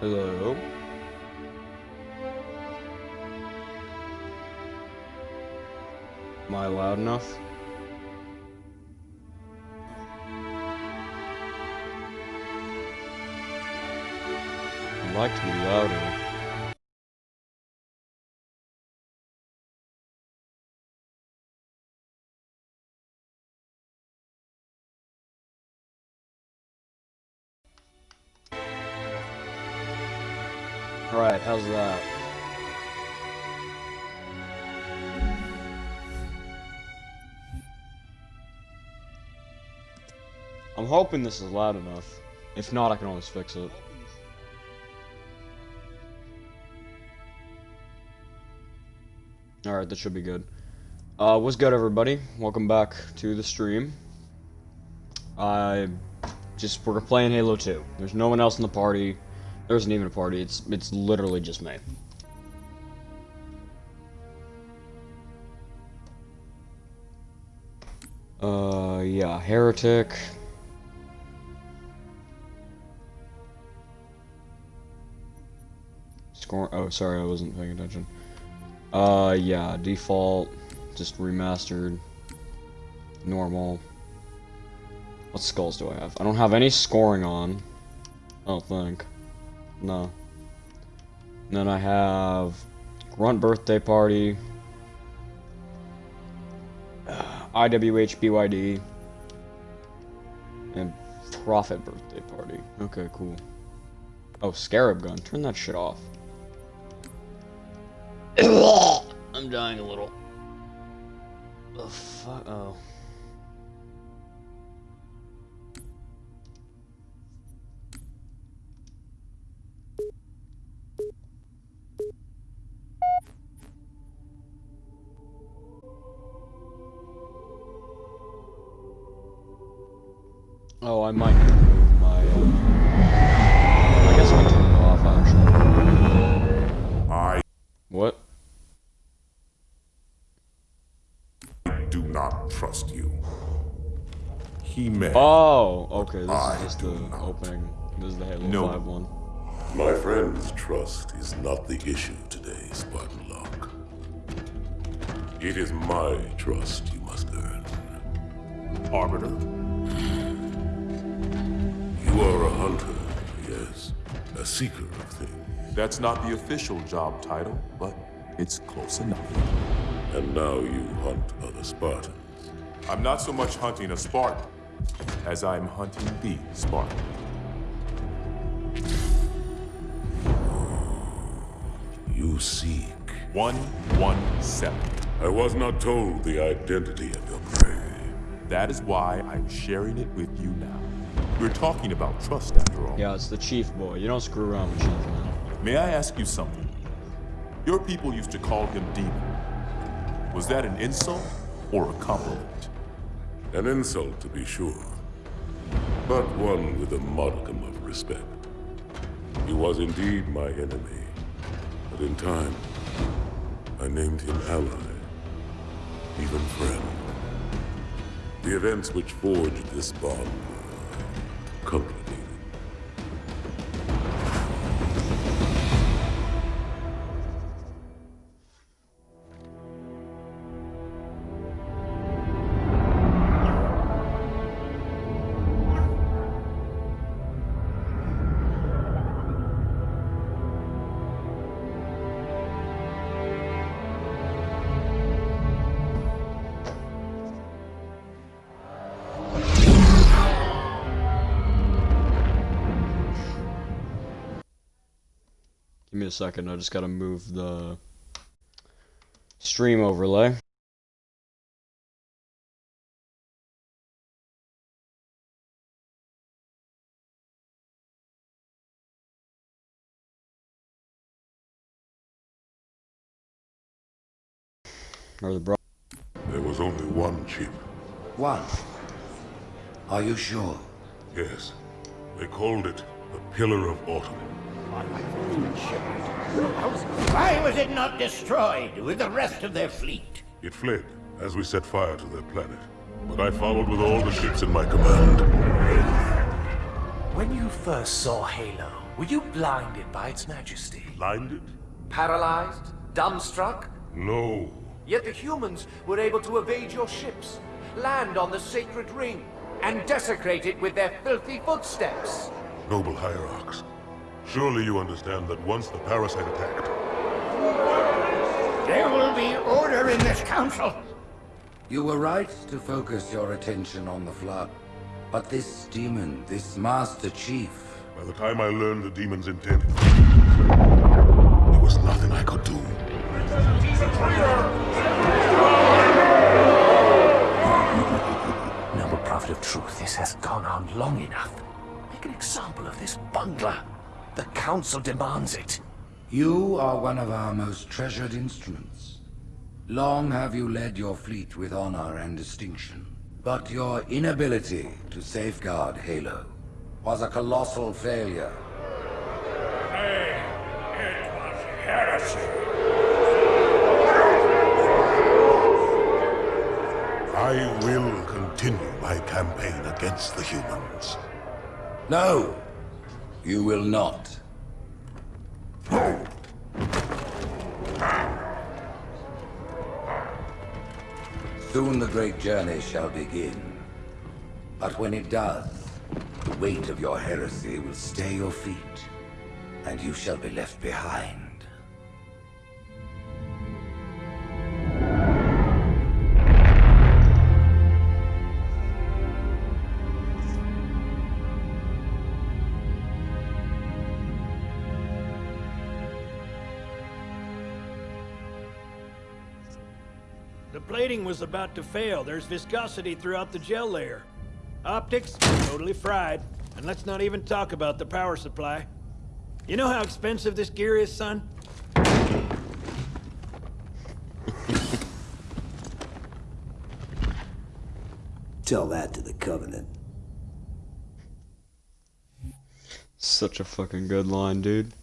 Hello. Am I loud enough? I'd like to be louder. Hoping this is loud enough. If not, I can always fix it. Alright, that should be good. Uh, what's good, everybody? Welcome back to the stream. I just, we're playing Halo 2. There's no one else in the party. There isn't even a party. It's, it's literally just me. Uh, yeah, Heretic. Score. Oh, sorry, I wasn't paying attention. Uh, yeah, default, just remastered, normal. What skulls do I have? I don't have any scoring on. I don't think. No. And then I have Grunt Birthday Party, IWH BYD, and Prophet Birthday Party. Okay, cool. Oh, Scarab Gun. Turn that shit off. I'm dying a little. Oh, fuck. Oh, okay. This I is just the not. opening. This is the Halo No. 5 one. My friend's trust is not the issue today, Spartan Locke. It is my trust you must earn. Arbiter. You are a hunter, yes. A seeker of things. That's not the official job title, but it's close enough. And now you hunt other Spartans. I'm not so much hunting a Spartan as I'm hunting the Spark. You seek. 117. I was not told the identity of your prey. That is why I'm sharing it with you now. We're talking about trust after all. Yeah, it's the Chief Boy. You don't screw around with Chief, man. May I ask you something? Your people used to call him Demon. Was that an insult or a compliment? An insult, to be sure. But one with a modicum of respect. He was indeed my enemy. But in time, I named him ally. Even friend. The events which forged this bond were. A second. I just gotta move the stream overlay. Or the bro. There was only one chip. One. Are you sure? Yes. They called it the Pillar of Autumn. Why was it not destroyed with the rest of their fleet? It fled as we set fire to their planet. But I followed with all the ships in my command. When you first saw Halo, Were you blinded by its majesty? Blinded? Paralyzed? Dumbstruck? No. Yet the humans were able to evade your ships, land on the sacred ring, and desecrate it with their filthy footsteps. Noble Hierarchs, surely you understand that once the parasite attacked, There will be order in this council. You were right to focus your attention on the Flood. But this demon, this Master Chief, by the time I learned the demon's intent, there was nothing I could do. Noble Prophet of Truth, this has gone on long enough. Make an example of this bungler. The Council demands it. you are one of our most treasured instruments. Long have you led your fleet with honor and distinction. But your inability to safeguard Halo was a colossal failure. It was heresy. I will continue my campaign against the humans. No, you will not. Soon the great journey shall begin. But when it does, the weight of your heresy will stay your feet, and you shall be left behind. Was about to fail. There's viscosity throughout the gel layer. Optics, totally fried. And let's not even talk about the power supply. You know how expensive this gear is, son? Tell that to the Covenant. Such a fucking good line, dude.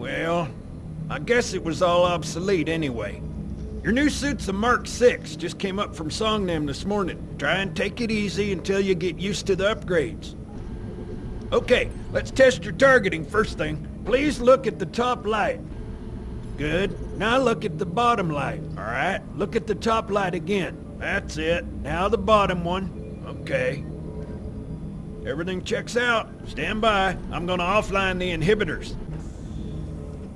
Well, I guess it was all obsolete anyway. Your new suit's a Mark 6, just came up from Songnam this morning. Try and take it easy until you get used to the upgrades. Okay, let's test your targeting first thing. Please look at the top light. Good. Now look at the bottom light. All right, look at the top light again. That's it. Now the bottom one. Okay. Everything checks out. Stand by. I'm gonna offline the inhibitors.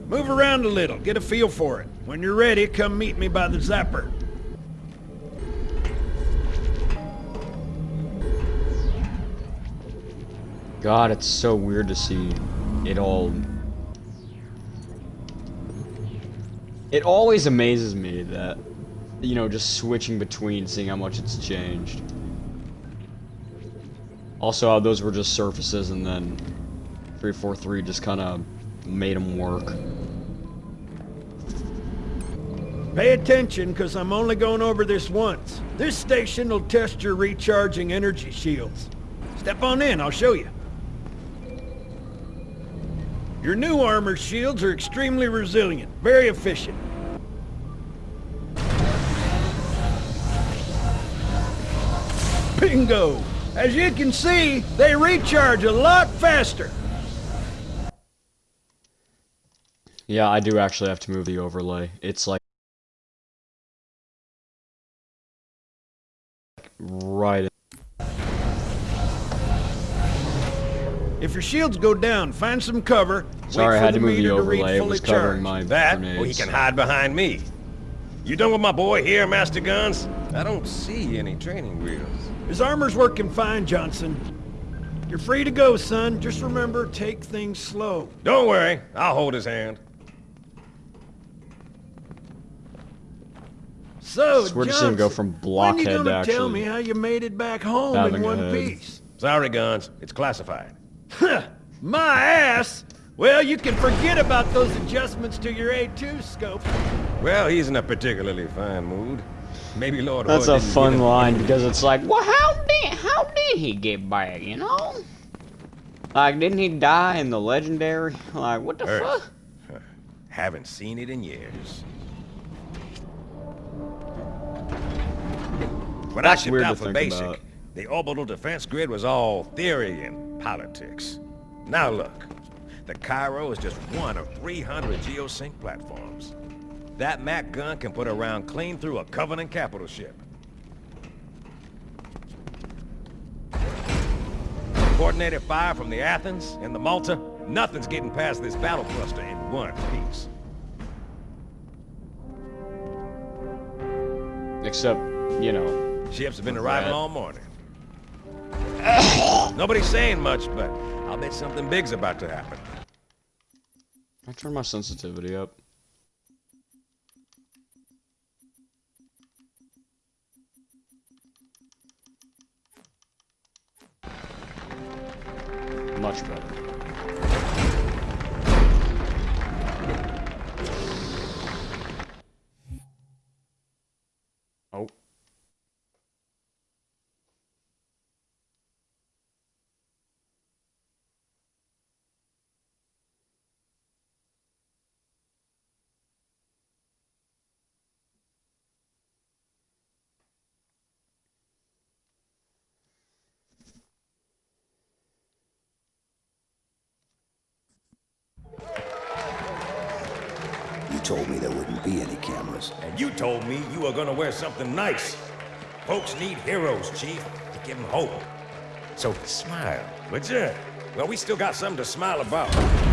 Move around a little, get a feel for it. When you're ready, come meet me by the zapper. God, it's so weird to see it all. It always amazes me that, you know, just switching between, seeing how much it's changed. Also, how those were just surfaces, and then 343 just kind of made them work. Pay attention, because I'm only going over this once. This station will test your recharging energy shields. Step on in, I'll show you. Your new armor shields are extremely resilient, very efficient. Bingo! As you can see, they recharge a lot faster. Yeah, I do actually have to move the overlay. It's like right. If your shields go down, find some cover. Sorry, I had to move the overlay. It was covering charged. my That? grenades. Well, he can hide behind me. You done with my boy here, Master Guns? I don't see any training wheels. His armor's working fine, Johnson. You're free to go, son. Just remember, take things slow. Don't worry, I'll hold his hand. So, It's weird to see him go Johnson, from when blockhead you to gonna tell me how you made it back home in one head. piece? Sorry, Guns. It's classified. My ass! Well, you can forget about those adjustments to your A2 scope. Well, he's in a particularly fine mood. Maybe Lord That's Hood a fun line because it's like, well, how did how did he get back? You know? Like, didn't he die in the legendary? Like, what the Earth. fuck? Haven't seen it in years. When That's I shipped out for basic, about. the orbital defense grid was all theory and politics. Now look, the Cairo is just one of 300 geosync platforms. That MAC gun can put a round clean through a Covenant capital ship. Coordinated fire from the Athens and the Malta, nothing's getting past this battle cluster in one piece. Except, you know, Ships have been arriving all morning. Nobody's saying much, but I'll bet something big's about to happen. I turn my sensitivity up. Much better. And you told me you were gonna wear something nice. Folks need heroes, Chief, to give them hope. So smile, would you? Well, we still got something to smile about.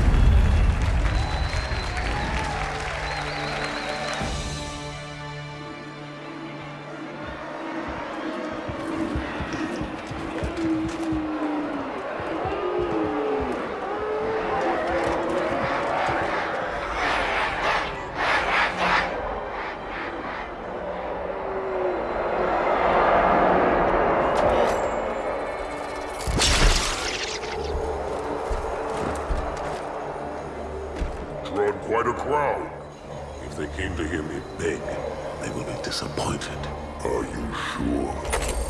Quite a crowd. If they came to hear me beg, they will be disappointed. Are you sure?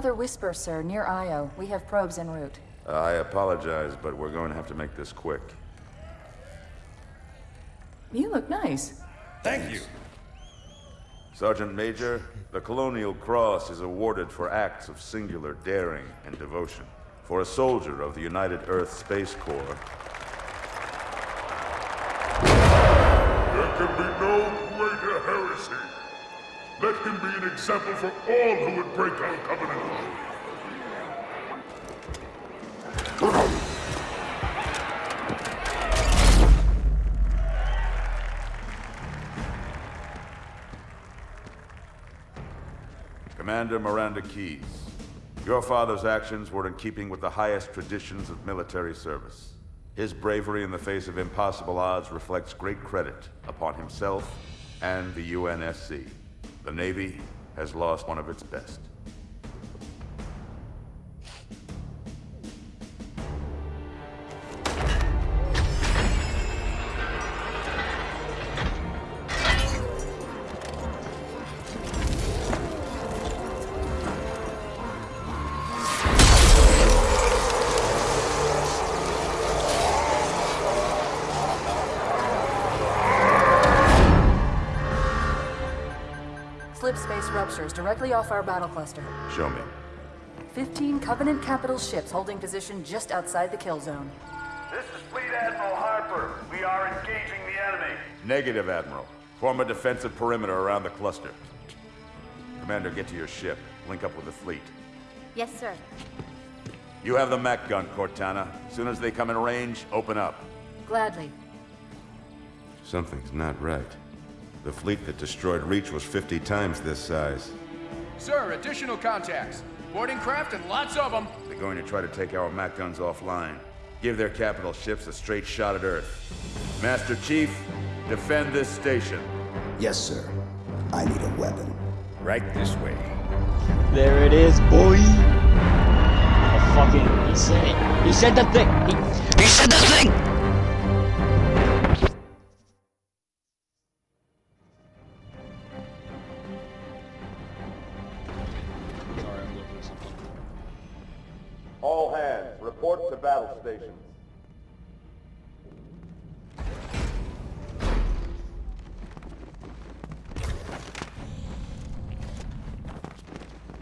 Another whisper, sir, near Io. We have probes en route. Uh, I apologize, but we're going to have to make this quick. You look nice. Thank you. Sergeant Major, the Colonial Cross is awarded for acts of singular daring and devotion. For a soldier of the United Earth Space Corps, There can be no greater heresy. Let him be an example for all who would break our covenant. Commander Miranda Keyes, your father's actions were in keeping with the highest traditions of military service. His bravery in the face of impossible odds reflects great credit upon himself and the UNSC. The Navy has lost one of its best. Directly off our battle cluster. Show me. 15 Covenant capital ships holding position just outside the kill zone. This is Fleet Admiral Harper. We are engaging the enemy. Negative, Admiral. Form a defensive perimeter around the cluster. Commander, get to your ship. Link up with the fleet. Yes, sir. You have the MAC gun, Cortana. As soon as they come in range, open up. Gladly. Something's not right. The fleet that destroyed Reach was 50 times this size. Sir, additional contacts. Boarding craft and lots of them. They're going to try to take our MAC guns offline. Give their capital ships a straight shot at Earth. Master Chief, defend this station. Yes, sir. I need a weapon. Right this way. There it is, boy. Oh, fucking, he said it. He said the thing. He, he said the thing. Report to battle stations.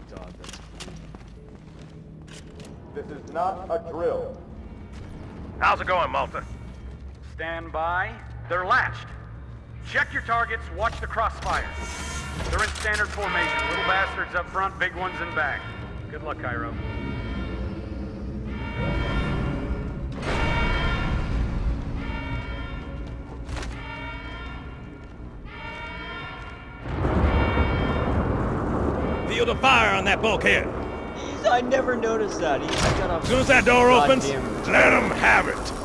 God, This is not a drill. How's it going, Malta? Stand by. They're latched. Check your targets, watch the crossfire. They're in standard formation. Little bastards up front, big ones in back. Good luck, Cairo. On that bulkhead. I never noticed that. He's got a As soon as that door opens, let him have it.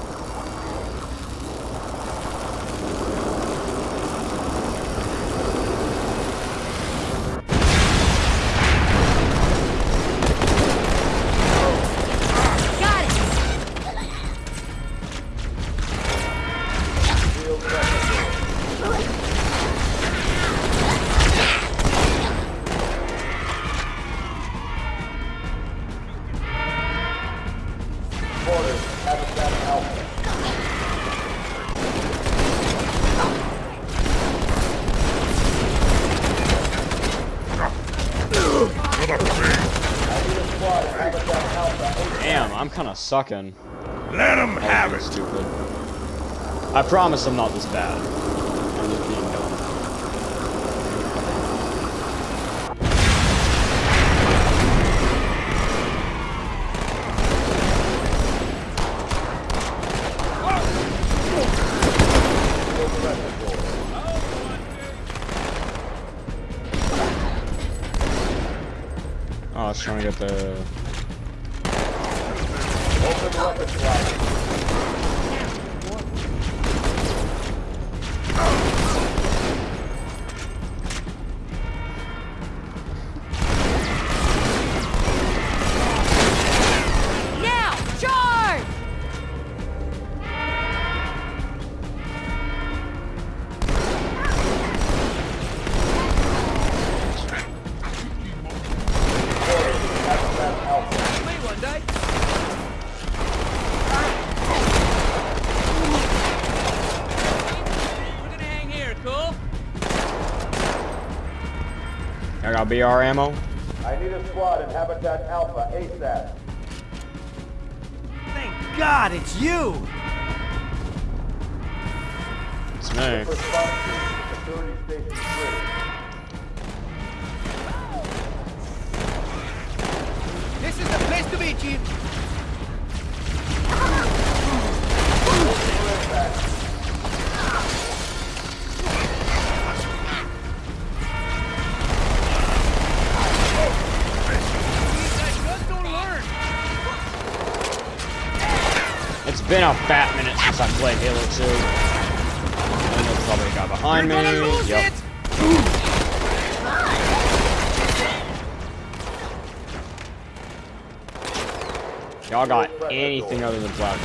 Sucking. Let them have it. Stupid. I promise I'm not this bad. I got BR ammo. I need a squad in Habitat Alpha ASAP. Thank God it's you! It's me. Been a fat minute since I played Halo 2. And there's probably a guy behind me. Yep. Y'all got anything other than black.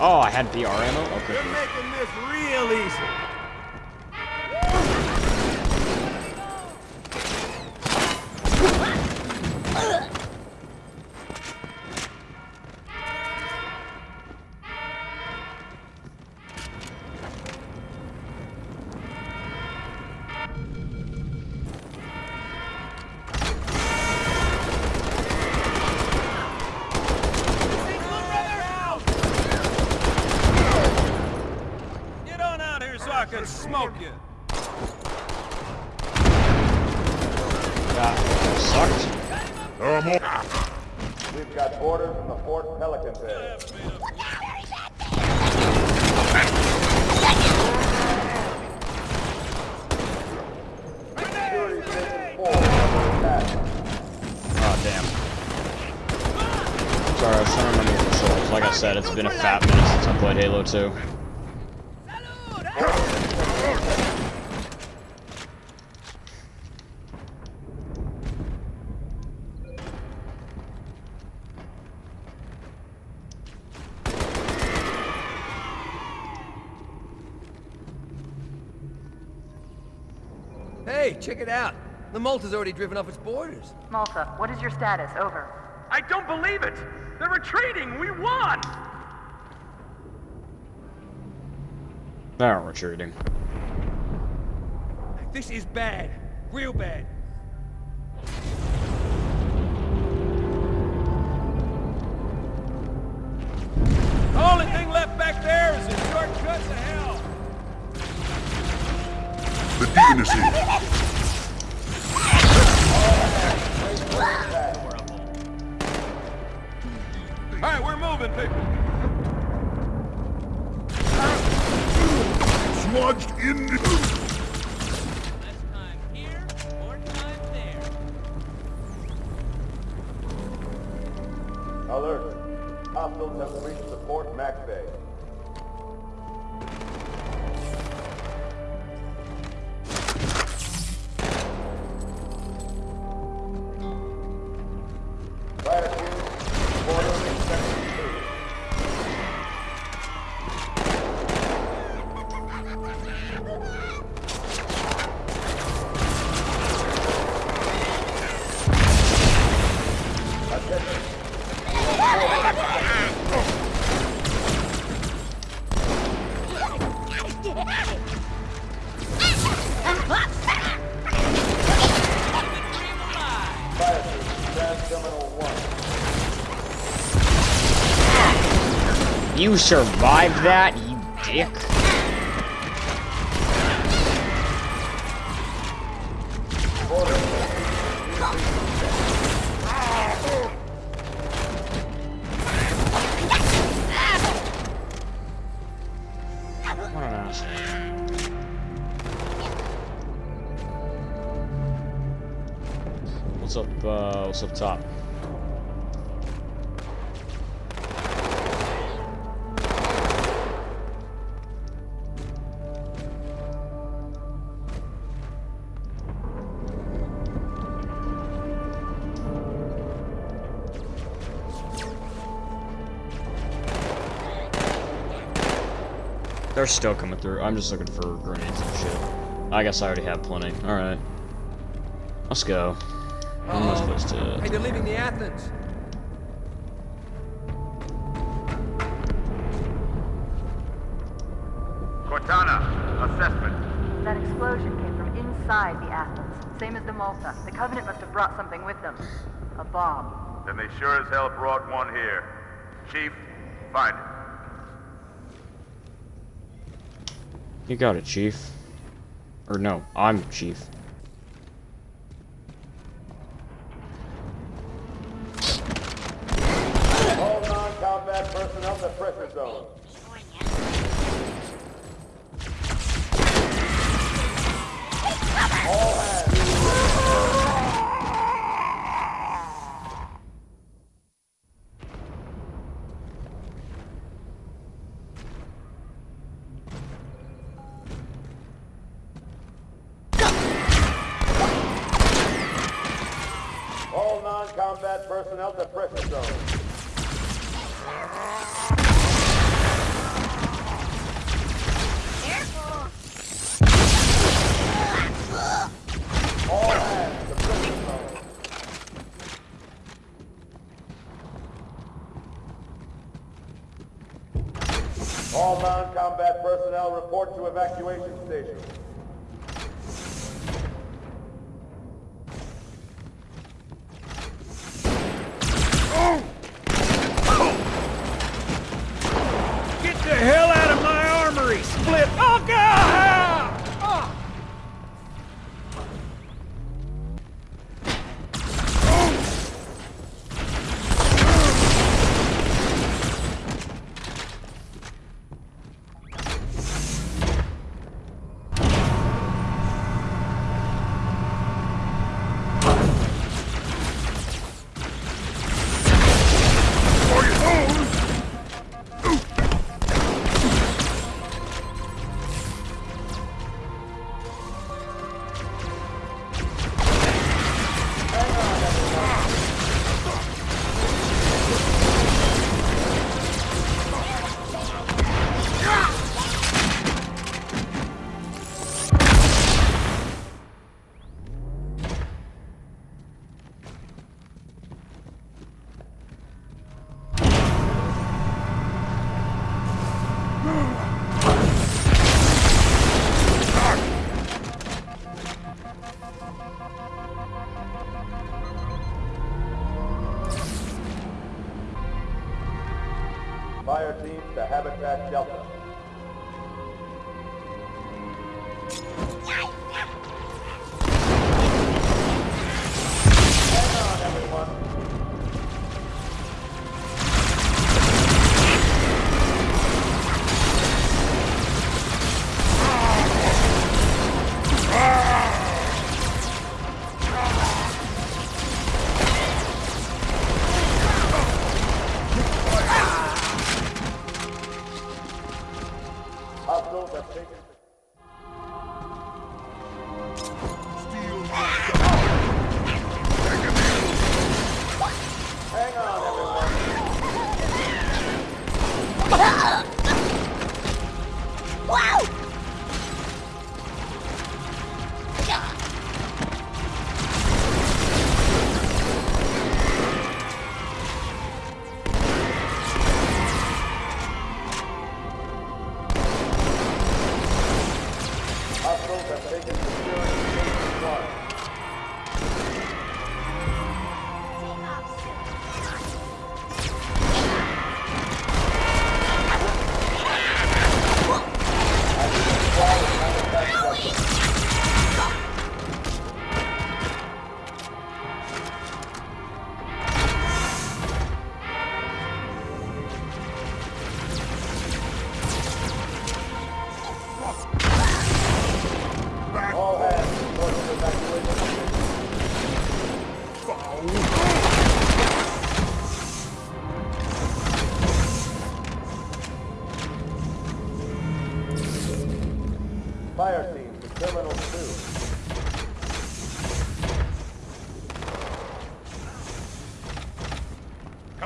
Oh, I had BR ammo? Okay. You're making this real easy. I played Halo 2. Hey, check it out. The Malta's already driven off its boarders. Malta, what is your status? Over. I don't believe it! They're retreating! We won! They're retreating. This is bad. Real bad. You survived that, you dick. What's up, uh, what's up top? They're still coming through. I'm just looking for grenades and shit. I guess I already have plenty. Alright. Let's go. Where am I supposed to... Hey, they're leaving the Athens. Cortana, assessment. That explosion came from inside the Athens, same as the Malta. The Covenant must have brought something with them. A bomb. Then they sure as hell brought one here. Chief, find it. You got it, Chief. Or no, I'm Chief.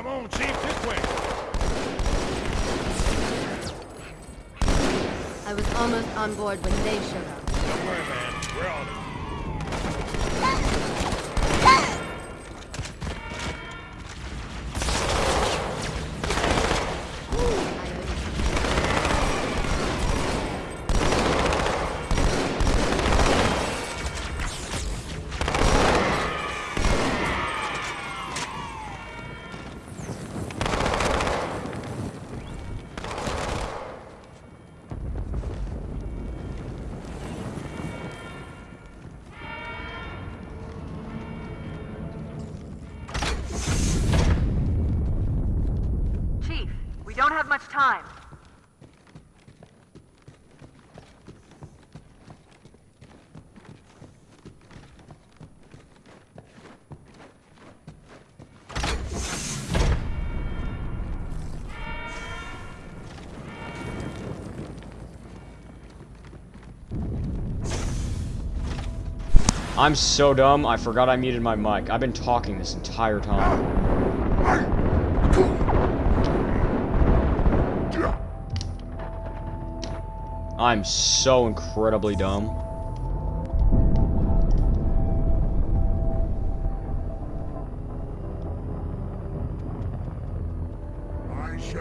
On, Chief, this way. I was almost on board when they showed up. Don't worry, man. We're on it. I'm so dumb, I forgot I muted my mic. I've been talking this entire time. I'm so incredibly dumb.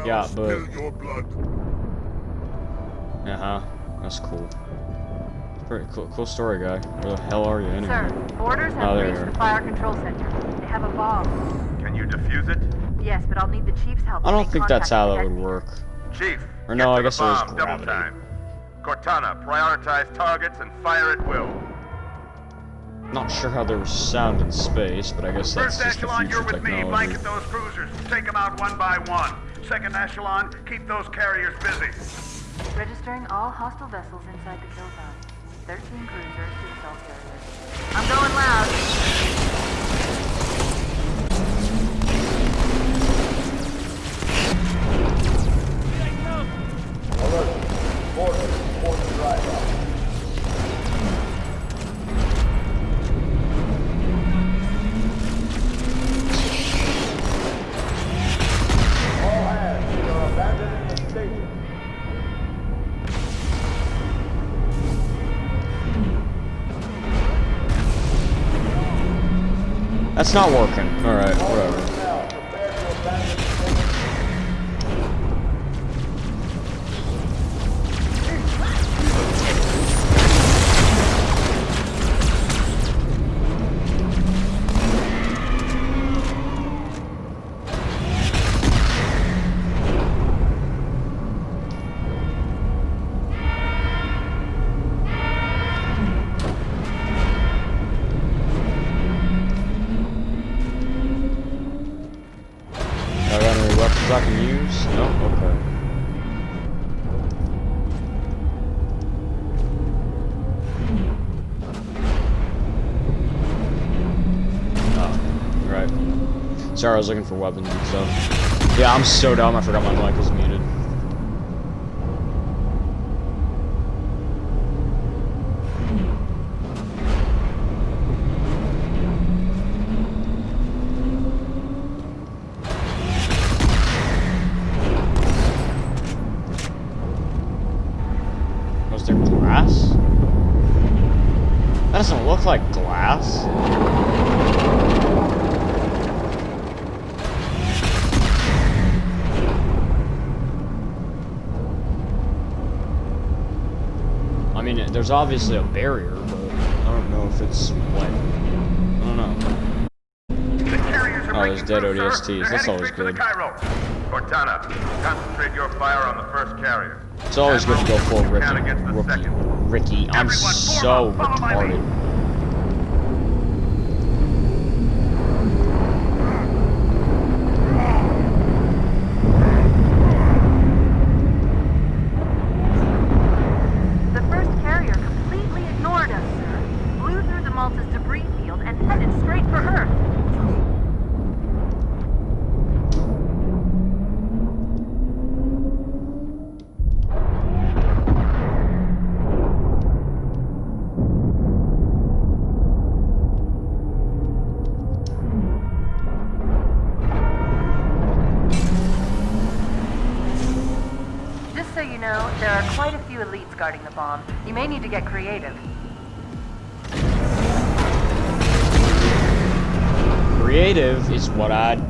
Yeah, but your blood. uh huh, that's cool. Pretty cool, cool story, guy. Where the hell are you anyway? Sir, boarders Oh, have there you reached are. the fire control center. They have a bomb. Can you defuse it? Yes, but I'll need the chief's help. I don't think that's how that would work. Chief, Or no, I guess the it is bomb, double gravity. time. Cortana, prioritize targets and fire at will. Not sure how there was sound in space, but I guess that's First just the echelon, future you're with me. Blanket those cruisers. Take them out one by one. Second echelon, keep those carriers busy. Registering all hostile vessels inside the kill zone. 13 cruisers, two assault carriers. I'm going loud. That's not working. Alright, whatever. Sorry, I was looking for weapons and stuff. Yeah, I'm so dumb. I forgot my mic Was there glass? That doesn't look like glass. I mean, there's obviously a barrier, but I don't know if it's what. I don't know. Oh, there's dead ODSTs. That's always good. Cortana, concentrate your fire on the first carrier. It's always good to go full Ricky. Rookie. Ricky, I'm so retarded.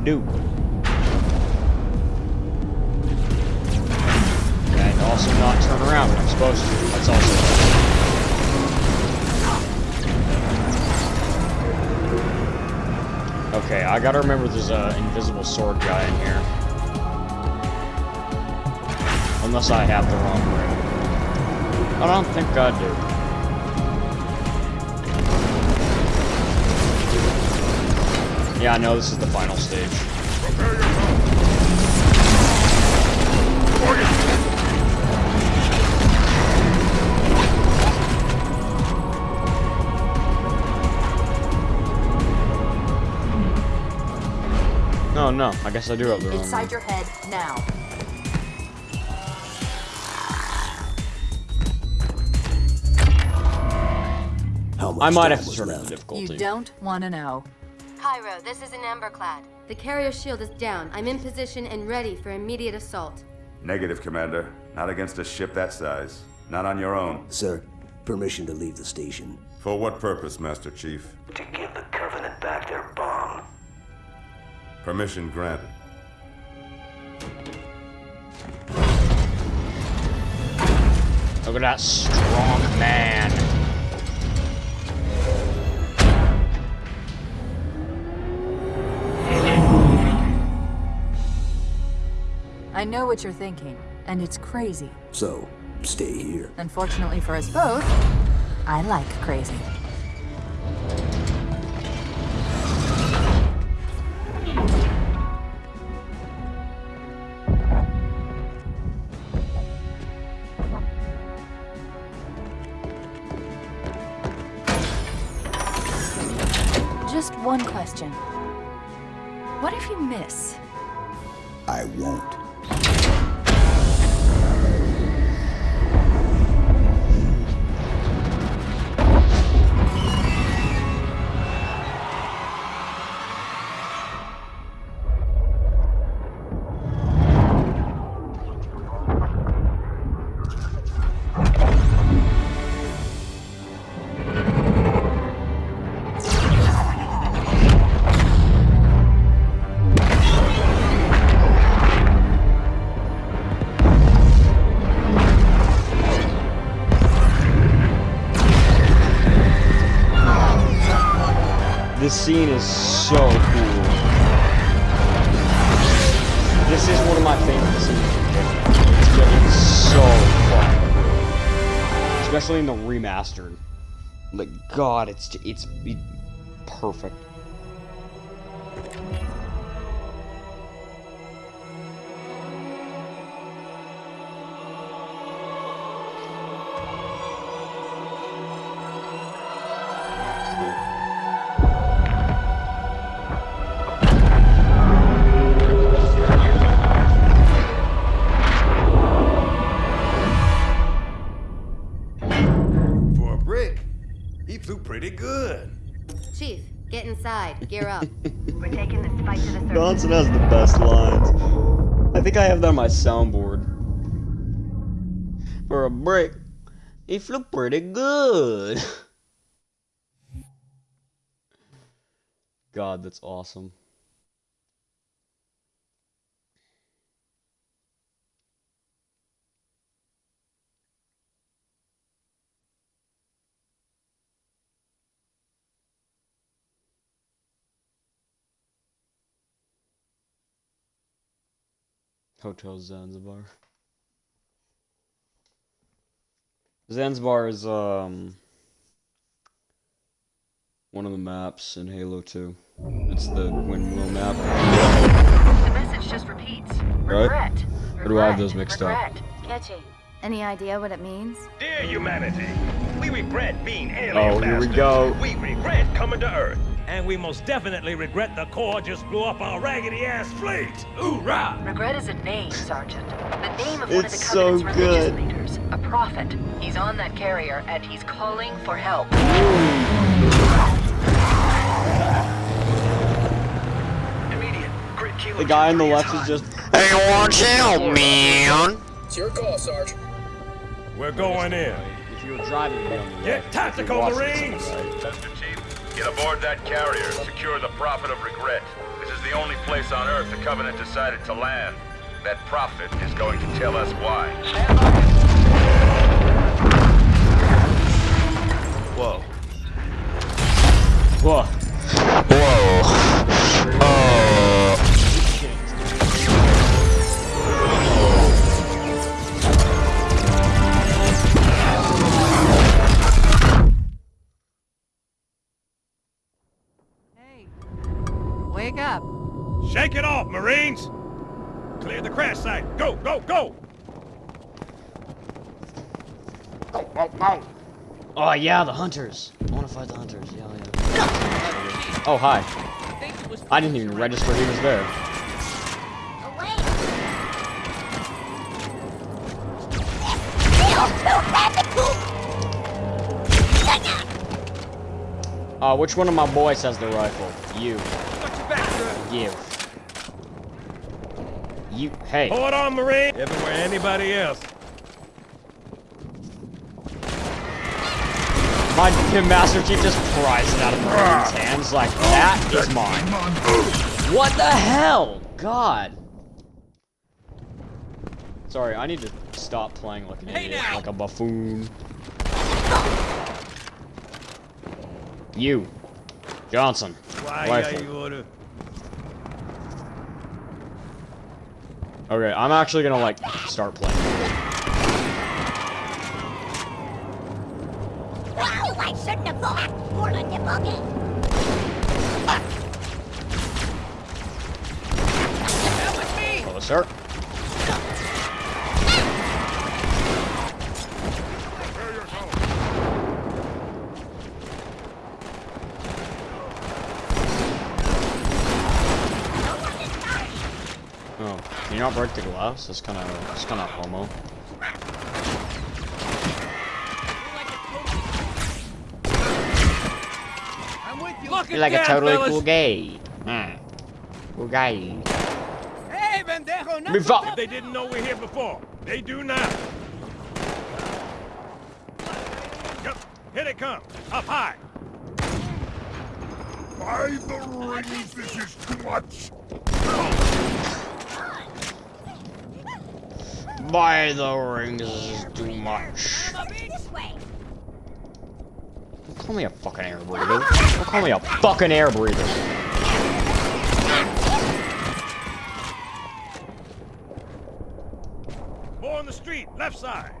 Do. And also not turn around when I'm supposed to. That's also. Okay, I gotta remember there's a invisible sword guy in here. Unless I have the wrong ring. I don't think I do. Yeah, I know this is the final stage. Oh no, I guess I do have the wrong Inside your head now. How much I might have to turn up the difficulty. You don't want to know. Cairo, this is In Amber Clad. The carrier shield is down. I'm in position and ready for immediate assault. Negative, Commander. Not against a ship that size. Not on your own. Sir, permission to leave the station. For what purpose, Master Chief? To give the Covenant back their bomb. Permission granted. Look at that strong man. I know what you're thinking, and it's crazy. So, stay here. Unfortunately for us both, I like crazy. This scene is so cool. This is one of my favorite scenes. It's it's so fun, especially in the remastered. Like God, it's it's it, perfect. Soundboard. For a break, it flew pretty good. God, that's awesome. Hotel Zanzibar. Zanzibar is um one of the maps in Halo 2. It's the windmill map. The message just repeats. Right? Regret. Or do I have those mixed up? Regret. Catchy. Any idea what it means? Dear humanity, we regret being alien Oh, here we go. We regret coming to Earth. And we most definitely regret the Corps just blew up our raggedy-ass fleet. Hoorah! Regret is a name, Sergeant. The name of one of It's the so Covenant's religious good. leaders. A prophet. He's on that carrier, and he's calling for help. The guy on the left is just Hey, watch out, man! It's your call, Sarge. We're going in. If you were driving me on the Get left, tactical, you watched this on Marines! Get aboard that carrier. Secure the Prophet of Regret. This is the only place on Earth the Covenant decided to land. That Prophet is going to tell us why. Whoa. Whoa. Whoa. Uh. Wake up. Shake it off, Marines! Clear the crash site. Go, go, go! Oh yeah, the hunters. I want to fight the hunters. Yeah, yeah. Oh hi. I didn't even register he was there. Uh, which one of my boys has the rifle? You. You. You. Hey. Hold on, Marine! Everywhere anybody else. My Master Chief just pries it out of Marine's hands like, that is mine. What the hell? God. Sorry, I need to stop playing like an idiot, like a buffoon. You. Johnson. Why Rifle. are you order? Okay, I'm actually gonna like start playing. Wow, I shouldn't have thought. More than the bucket. Hello, sir. Oh, can you not break the glass? That's kind of, that's kind of homo. I'm you. You're like a totally cool gay. Hmm. Cool guy. Hey, pendejo, no. Move up. If they didn't know we're here before, they do now. Yep, here they come. Up high. By the rings, this is too much. By the rings is too much. Don't call me a fucking air breather. Don't call me a fucking air breather. More on the street, left side.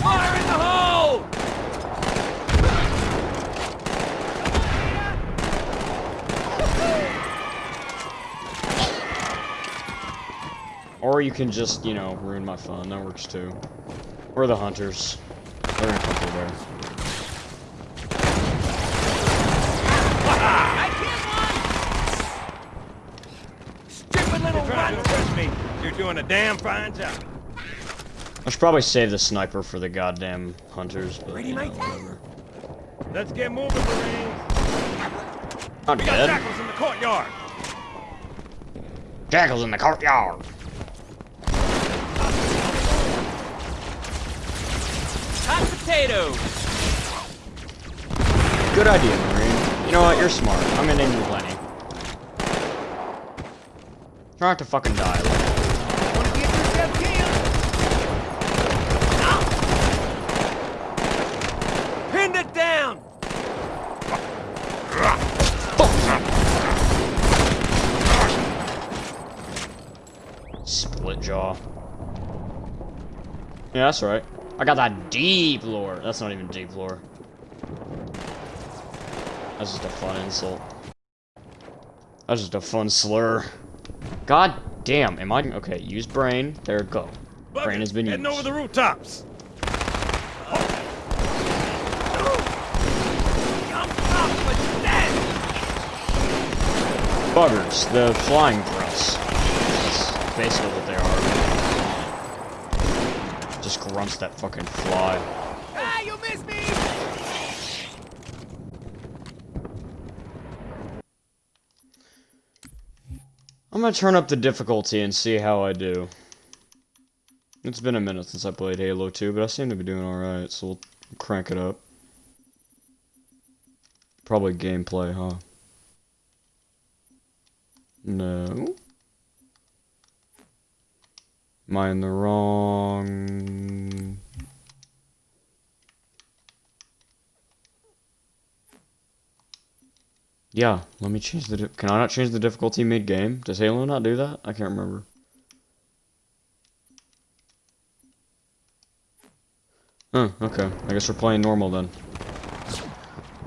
Fire in the hole! Or you can just, you know, ruin my fun. That works too. Or the hunters. They're gonna come through there. Stupid little You're trying to impress me. You're doing a damn fine job. I should probably save the sniper for the goddamn hunters. But, Ready, you know, whatever. Let's get moving, Marines. Not We got jackals in the courtyard. Jackals in the courtyard. Hot potatoes. Good idea, Marine. You know what? You're smart. I'm gonna name you Lenny. Try not to fucking die. Lenny. Ah! Pinned it down. Split jaw. Yeah, that's right. I got that deep lore. That's not even deep lore. That's just a fun insult. That's just a fun slur. God damn, am I okay? Use brain. There it go. Brain has been used. Heading over the rooftops. Buggers, the flying thrusts. That's basically what. Just grunts that fucking fly. Ah, you missed me! I'm gonna turn up the difficulty and see how I do. It's been a minute since I played Halo 2, but I seem to be doing alright, so we'll crank it up. Probably gameplay, huh? No. Am I in the wrong... Yeah, let me change the... Can I not change the difficulty mid-game? Does Halo not do that? I can't remember. Huh, okay. I guess we're playing normal then.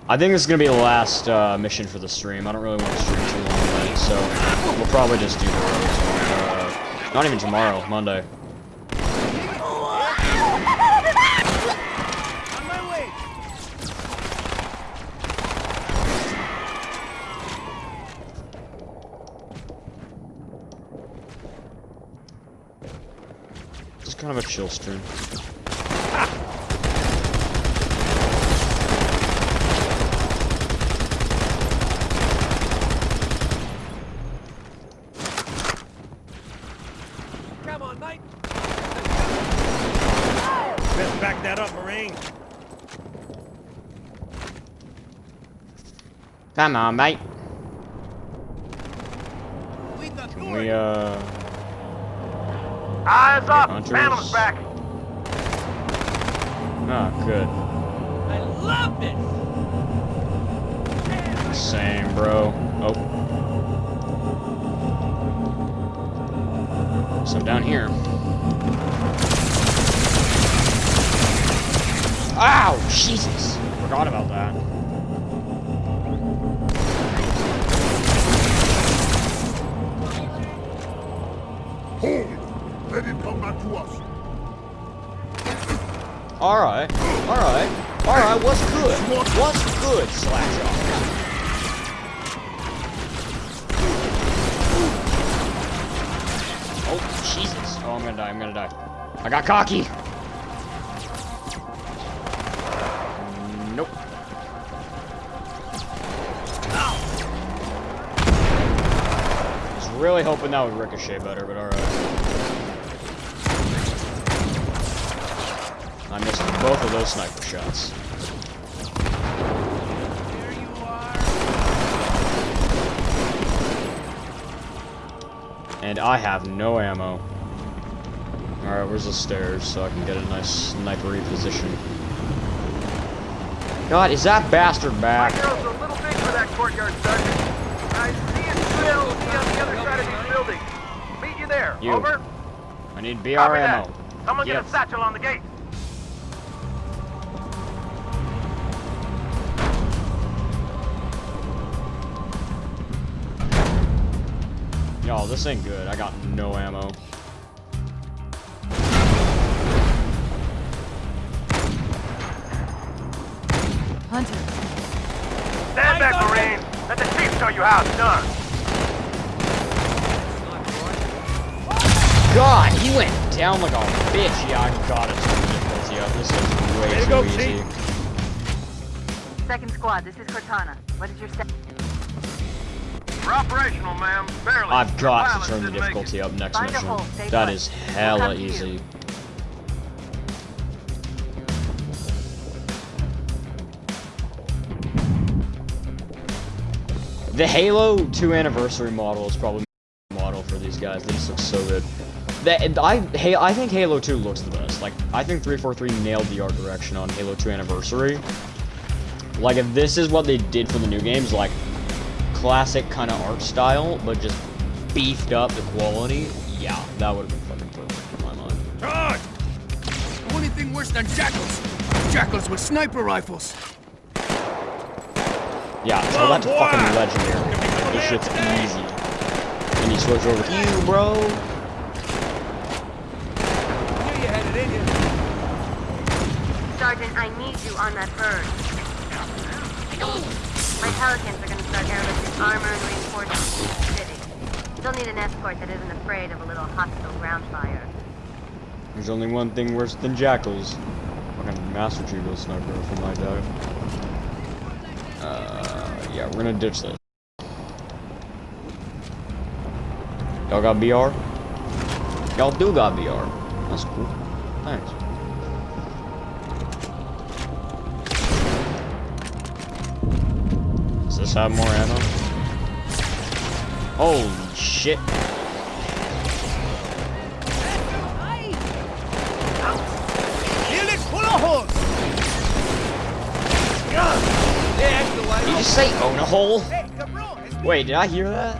I think this is gonna be the last uh, mission for the stream. I don't really want to stream too long tonight, so we'll probably just do the not even tomorrow, Monday. Just kind of a chill stream. Come on, mate. Best back that up, Marine. Come on, mate. Can we, uh... Eyes up! Hunters. Back! Ah, good. I love this. Same, bro. Oh. So down here. Ow! Jesus! Forgot about that. Cocky! Nope. Was really hoping that would ricochet better, but alright. I missed both of those sniper shots. And I have no ammo. Alright, where's the stairs so I can get a nice snipery position? God, is that bastard back? Girl's a little big for that courtyard, Sergeant. I see a trail will be on the other side of these buildings. Meet you there. You. Over. I need BR Copy ammo. that. Someone get a satchel on the gate. Y'all, this ain't good. I got no ammo. Back, Marine. Let the chief show you how it's done. God, he went down like a bitch. Yeah, I gotta turn up. This is way Way to too go, easy. Second squad, this is Cortana. What is your step? We're operational, ma'am. Barely. I've got Pilots to turn the didn't make it. difficulty up next Find mission. That is stay That put. is We'll hella come to you. The Halo 2 anniversary model is probably my model for these guys. They just look so good. That I hey, I think Halo 2 looks the best. Like I think 343 nailed the art direction on Halo 2 anniversary. Like if this is what they did for the new games, like classic kind of art style, but just beefed up the quality, yeah, that would have been fucking perfect in my mind. Charge! Only thing worse than jackals. Jackals with sniper rifles. Yeah, tell that to fucking legendary. This shit's easy. And you switch over to you, bro. Knew you had it in you. Sergeant, I need you on that bird. My pelicans are gonna start airlifting armor and reinforcements in the city. Still need an escort that isn't afraid of a little hostile ground fire. There's only one thing worse than jackals. Fucking Master Chief was sniper from my dog. Uh, yeah, we're gonna ditch this. Y'all got BR? Y'all do got BR. That's cool. Thanks. Does this have more ammo? Holy shit. You say own a hole? Wait, did I hear that?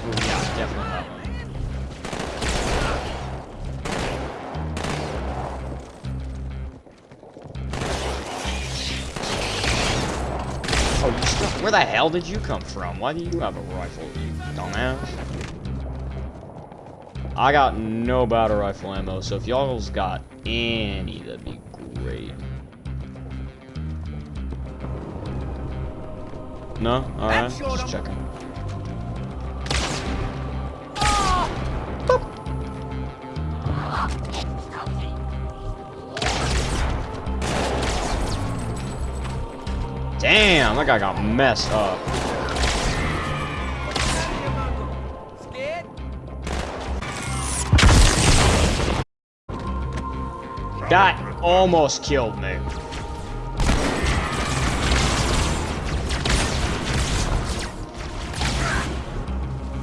Ooh, yeah, definitely one. Oh, you still, where the hell did you come from? Why do you have a rifle, you dumbass? I got no battle rifle ammo, so if y'all's got any, that'd be great. No? Alright, just checking. Damn, that guy got messed up. That almost killed me.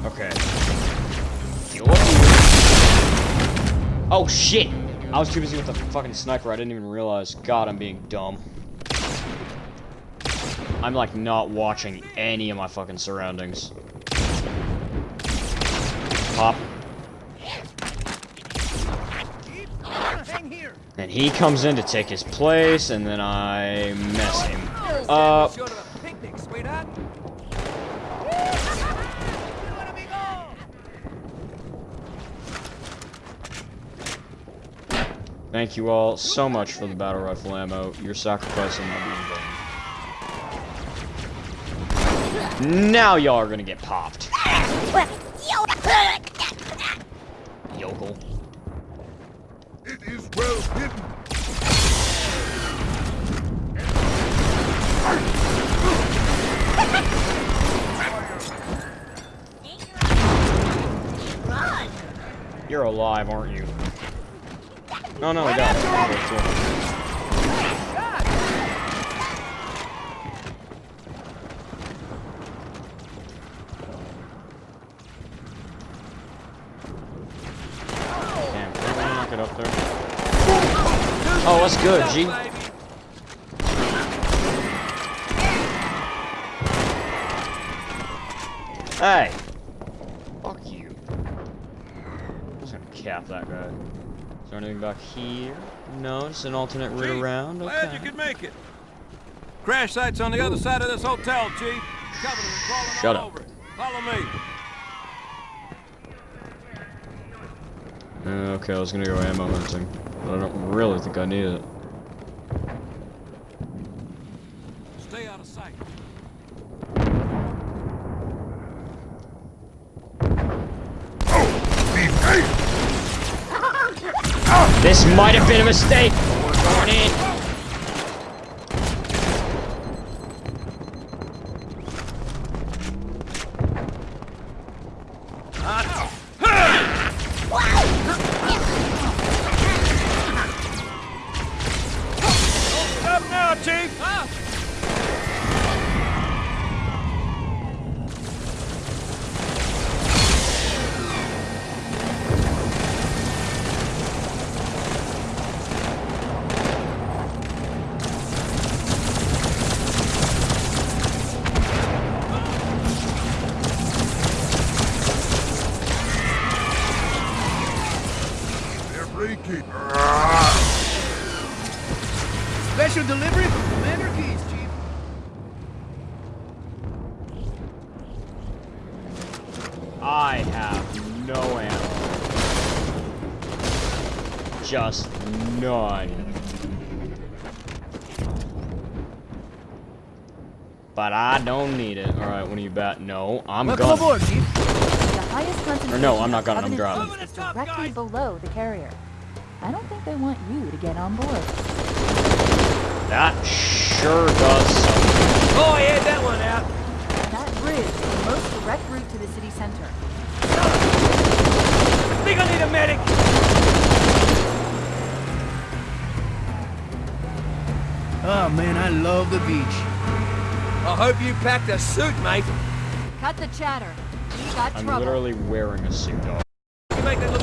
Okay. Oh shit! I was too busy with the fucking sniper, I didn't even realize. God, I'm being dumb. I'm like not watching any of my fucking surroundings. Pop. And he comes in to take his place, and then I mess him up. Short of a picnic, sweetheart. Thank you all so much for the battle rifle ammo. Your sacrifice will not be in vain. Now y'all are gonna get popped. Yokel. It is well hidden. You're alive, aren't you? No, no, I got it. Damn, can I knock it up there? Oh, that's good, G. Hey! Fuck you. I'm just gonna cap that guy. Is there anything back here? No, it's an alternate route Chief, around. Glad Okay. you could make it. Crash site's on the other side of this hotel, Chief. Covenant and crawling Shut all up. over it. Follow me. Uh, okay, I was gonna go ammo hunting, but I don't really think I need it. Stay out of sight. This might have been a mistake. We're going Just none. But I don't need it. Alright, when are you bat? No, I'm Welcome gunning. aboard, Chief. The highest concentration Or no, I'm not of gunning, I'm Covenant driving. is directly below the carrier. I don't think they want you to get on board. That sure does something. Oh, I had that one out. That bridge is the most direct route to the city center. I think I need a medic. Oh man, I love the beach. I hope you packed a suit, mate. Cut the chatter. We got I'm trouble. literally wearing a suit, dog. You make that look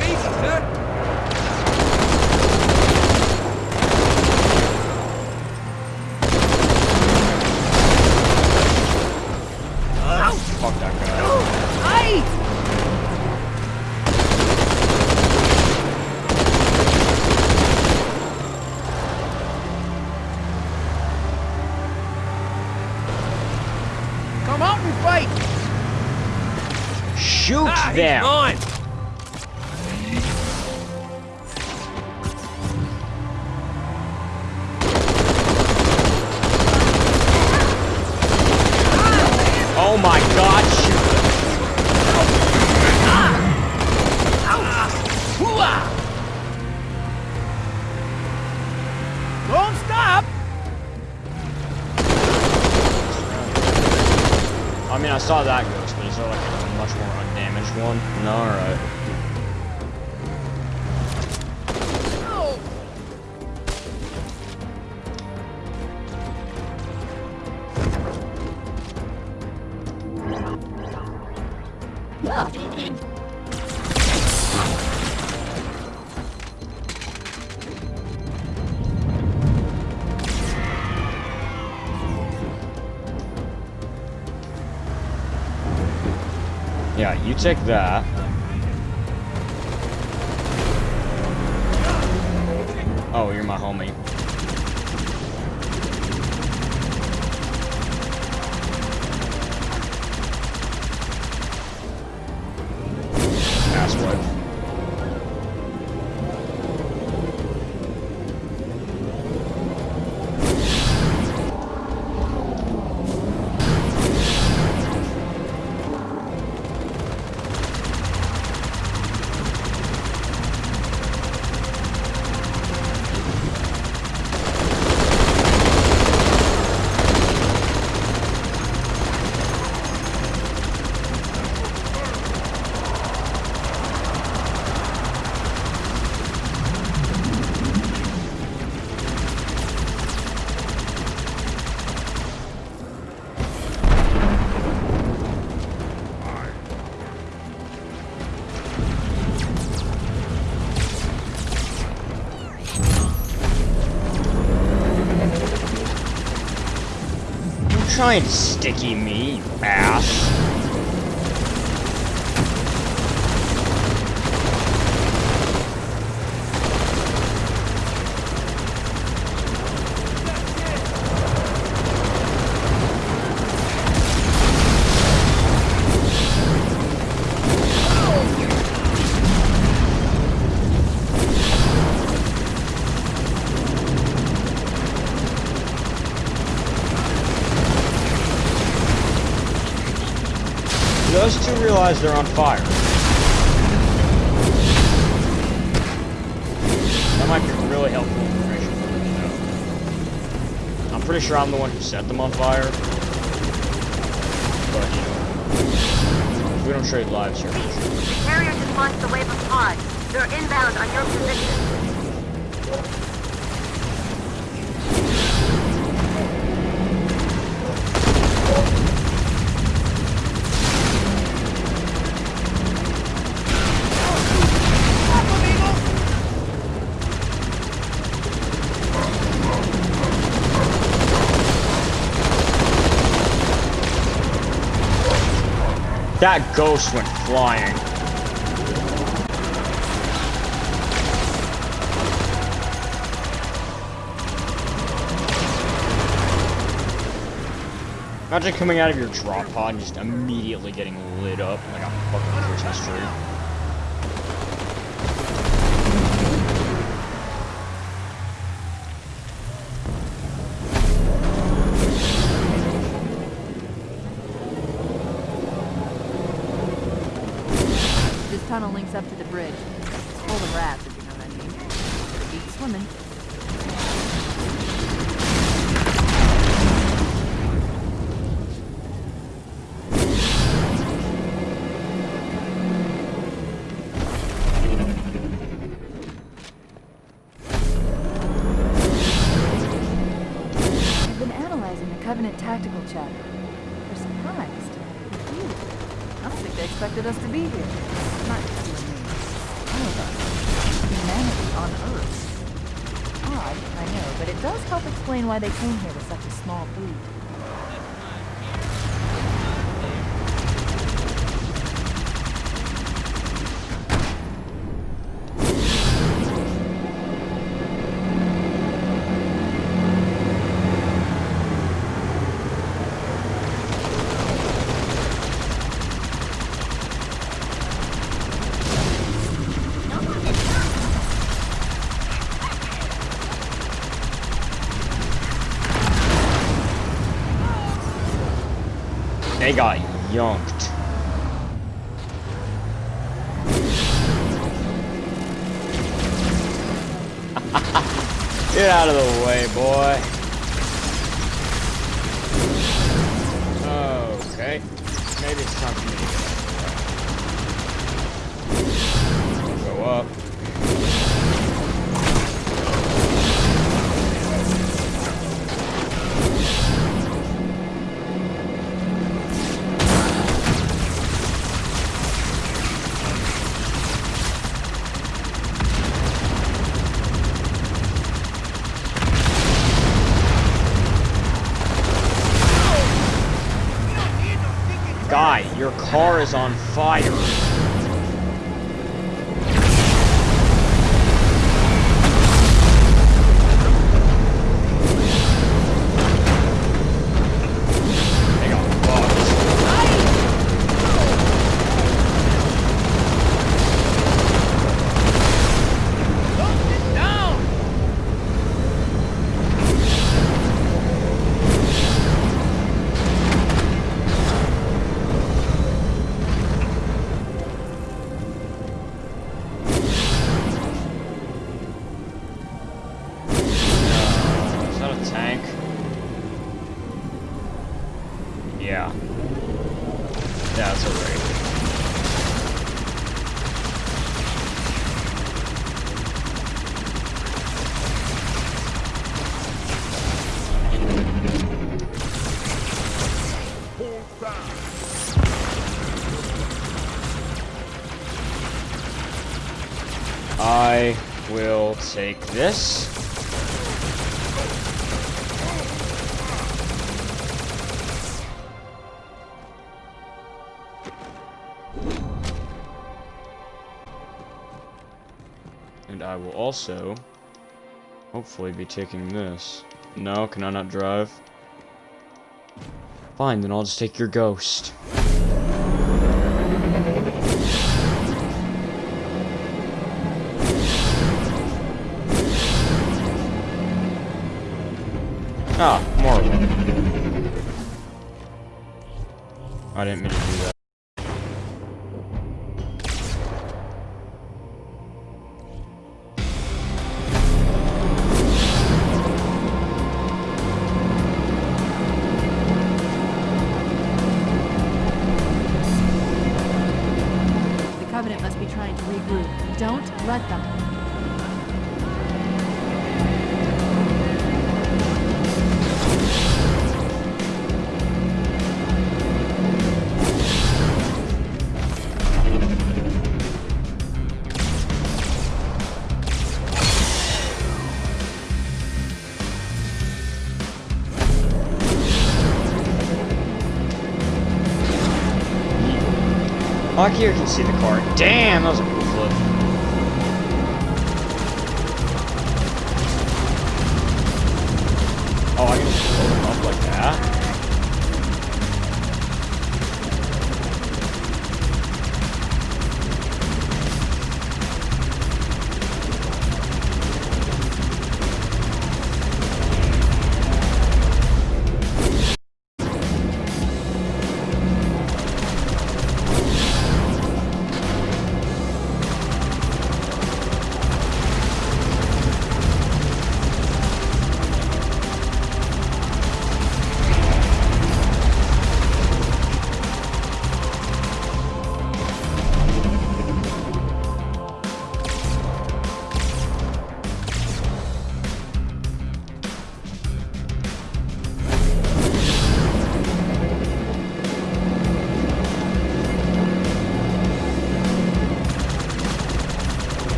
Take that. Don't try and sticky me, you ass. Those two realize they're on fire. That might be really helpful information for me to know. I'm pretty sure I'm the one who set them on fire. But, you know, we don't trade lives here. Carrier just launched a wave of pods. They're inbound on your position. That ghost went flying. Imagine coming out of your drop pod and just immediately getting lit up like a fucking Christmas tree. Links up to the bridge. Why they came here with such a small fleet. They got yonked. Get out of the way, boy. Okay. Maybe it's time for me to go up. Car is on fire. Also, hopefully, be taking this. No, can I not drive? Fine, then I'll just take your ghost. Akira can see the car. Damn, that was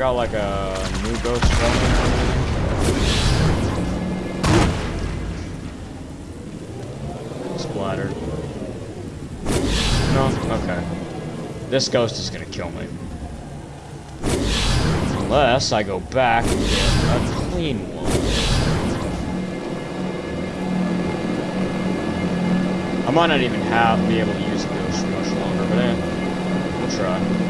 got like a new ghost coming? Splattered. No? Okay. This ghost is gonna kill me. Unless I go back and get a clean one. I might not even have be able to use the ghost much longer, but eh, we'll try.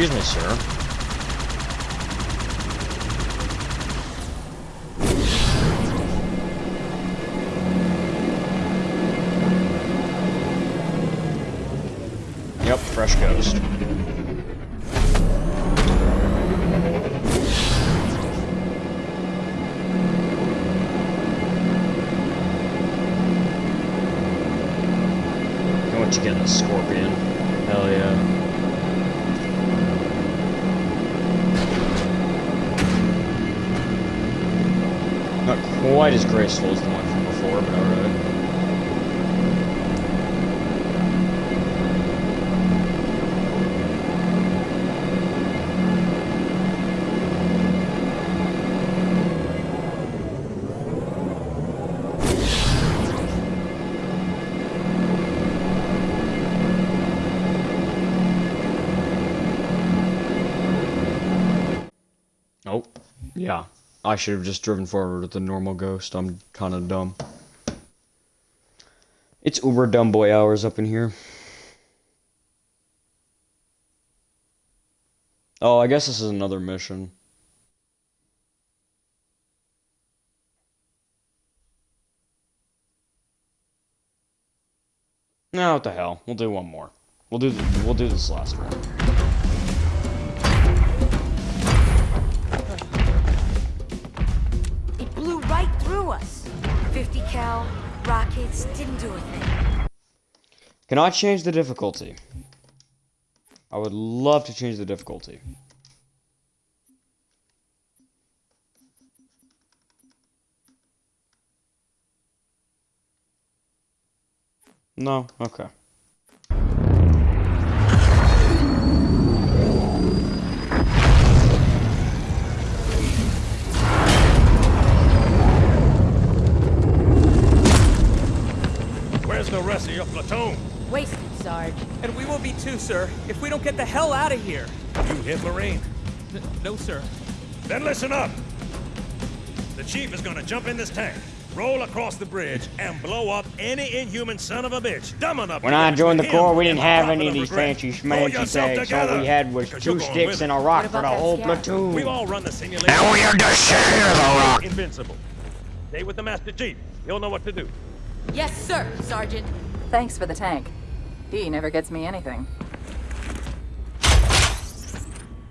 Excuse me, sir. Yep, fresh ghost. Quite I should have just driven forward with the normal ghost. I'm kind of dumb. It's uber dumb boy hours up in here. Oh, I guess this is another mission. No, what the hell? We'll do one more. We'll do the, we'll do this last one. Us. 50 cal, rockets, didn't do a thing. Can I change the difficulty? I would love to change the difficulty. No? Okay. And we will be too, sir, if we don't get the hell out of here. You hit Marine? N no, sir. Then listen up. The chief is gonna jump in this tank, roll across the bridge, and blow up any inhuman son of a bitch dumb enough When I joined the Corps, we didn't have any of of these regret. fancy Pull schmancy things. All we had was two sticks and a rock for the whole platoon. We've all run the simulation. And we had to share the rock. Invincible. Stay with the Master Chief. He'll know what to do. Yes, sir, Sergeant. Thanks for the tank. He never gets me anything.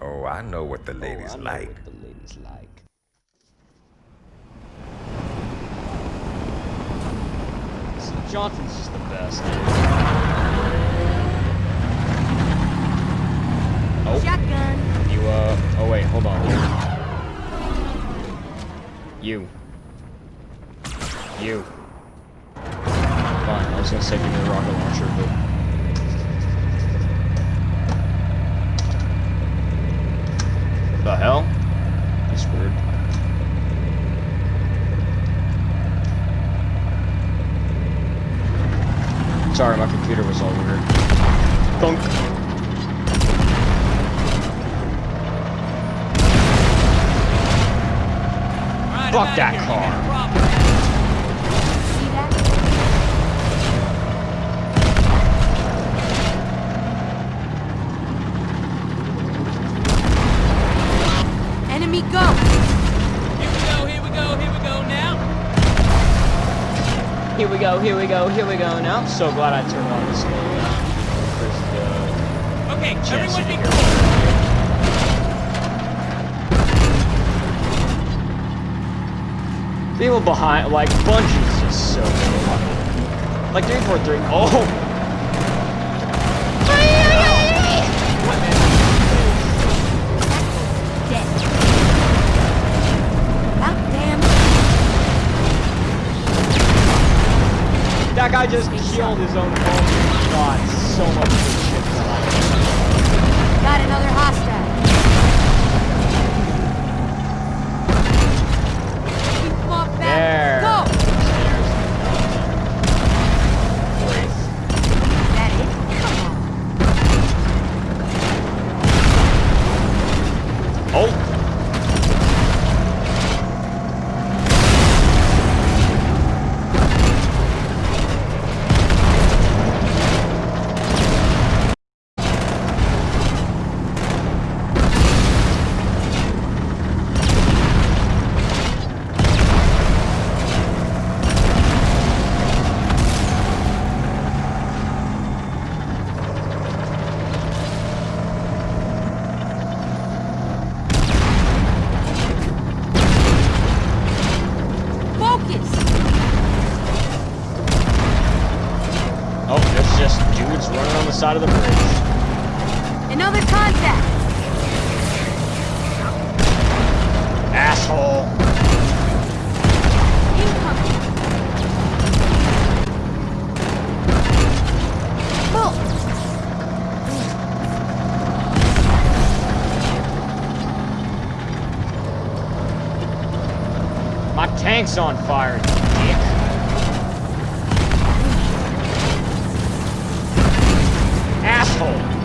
Oh, I know what the ladies like. the ladies like. See, Johnson's just the best. Oh. Shotgun. You, uh, oh wait, hold on. You. You. Fine, I was gonna say give me a rocket launcher, but... The hell? That's weird. Sorry, my computer was all weird. Thunk. Fuck that car. Enemy go! Here we go, here we go, here we go now. Here we go, here we go, here we go now. I'm so glad I turned on this little, uh, Okay, chance everyone to be hear. People behind, like, Bungie's just so good. Like, 343, oh! That guy just killed his own opponent. God, so much good shit tonight. Got another hostile. Keep them off back. There. Tank's on fire, dick. Asshole!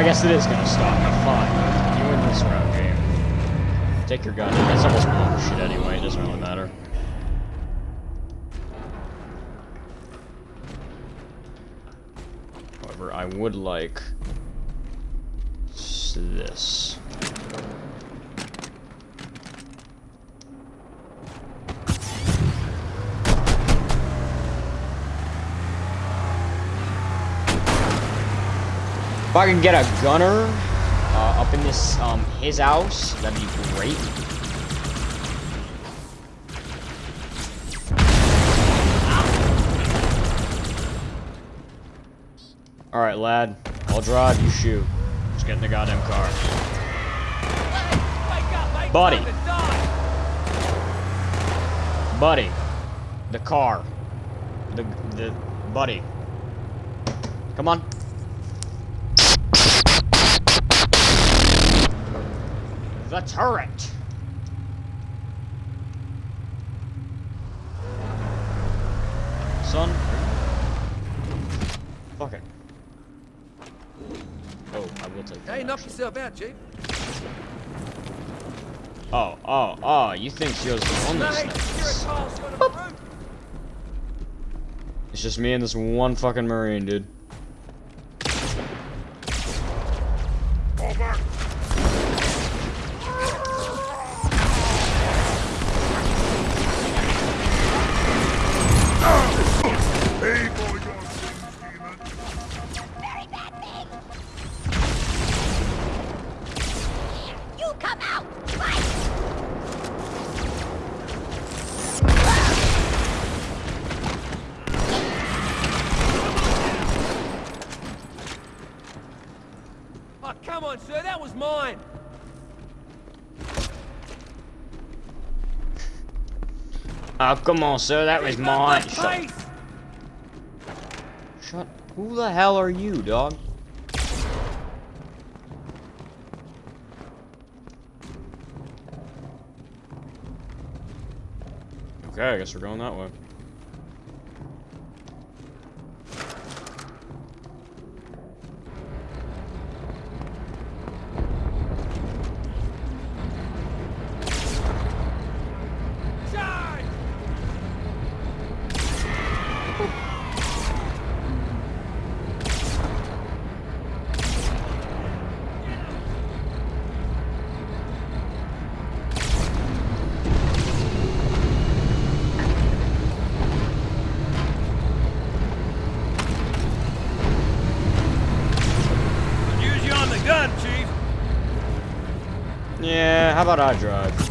I guess it is gonna stop. Fine. You win this round, game. Take your gun. It's almost bullshit anyway. It doesn't really matter. However, I would like s- this. If I can get a gunner uh, up in this um his house, that'd be great. All right, lad. I'll drive. You shoot. Just get in the goddamn car, buddy. Buddy, the car. The the buddy. Come on. The turret. Son. Fuck it. Oh, I will take that. Hey, knock yourself out, Chief. Oh, oh, oh, you think you're on this that's Mate, you're a tall son of a root. It's just me and this one fucking marine, dude. Oh, come on, sir, that was mine. Shut, shut. Who the hell are you, dog? Okay, I guess we're going that way. How about I drive?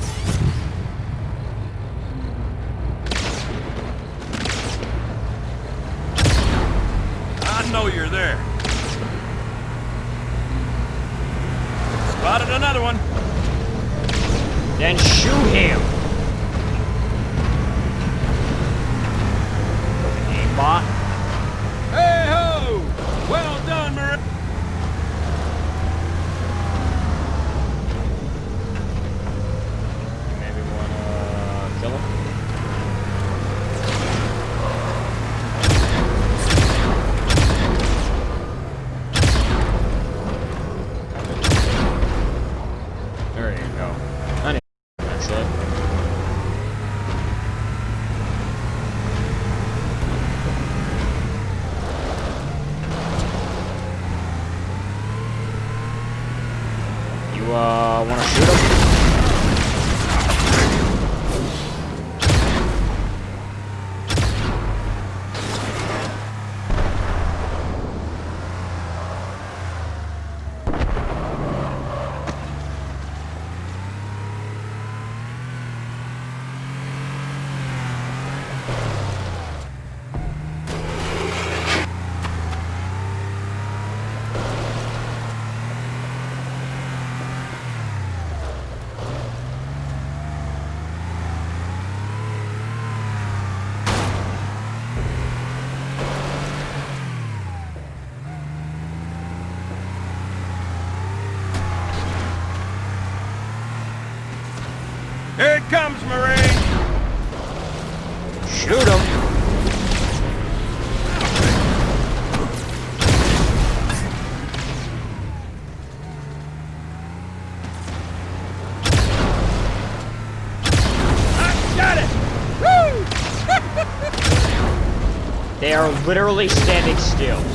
Literally standing still.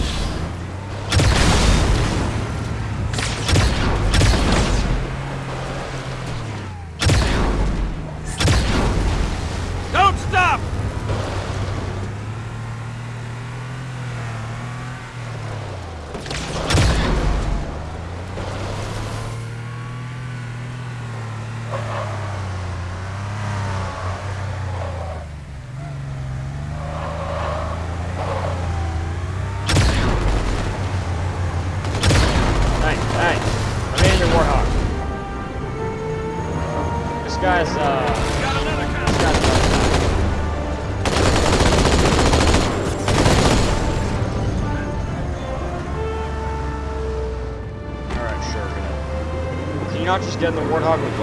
Get in the warthog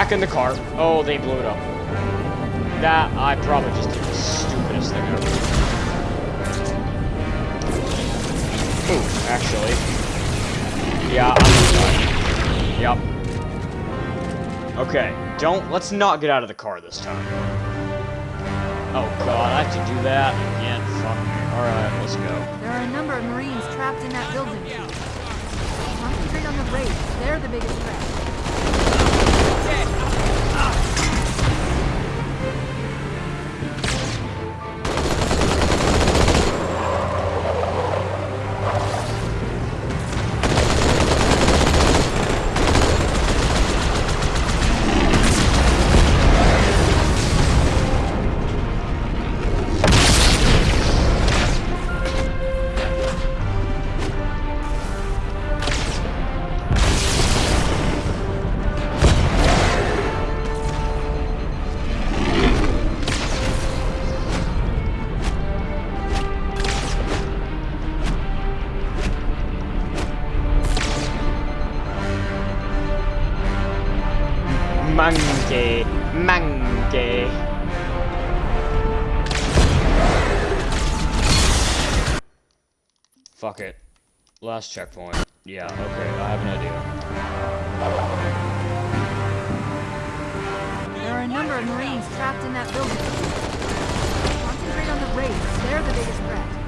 back in the car. Oh, they blew it up. That, I probably just did the stupidest thing ever. Ooh, actually. Yeah, I'm Yep. Okay, don't, let's not get out of the car this time. Oh god, I have to do that again. Fuck me. Alright, let's go. There are a number of Marines trapped in that building. Concentrate on the Wraiths. They're the biggest threat. Monkey. Monkey. Fuck it. Last checkpoint. Yeah, okay, I have an idea. There are a number of Marines trapped in that building. Concentrate on the Wraiths. They're the biggest threat.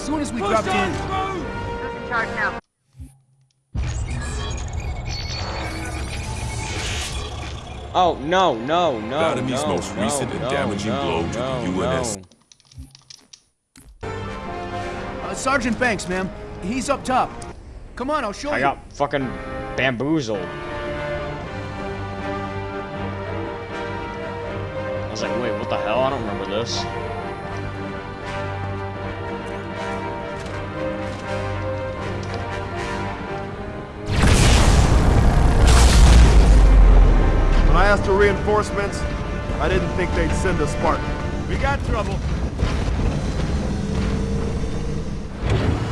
Soon as we dropped in. Who's in charge now? Oh, no, no, no, Latimy's no, most no, recent and damaging no, blow to the UNS. no. Uh, Sergeant Banks, ma'am. He's up top. Come on, I'll show I you. got fucking bamboozled. I was like, wait, what the hell? I don't remember this. When I asked for reinforcements, I didn't think they'd send a Spartan. We got trouble.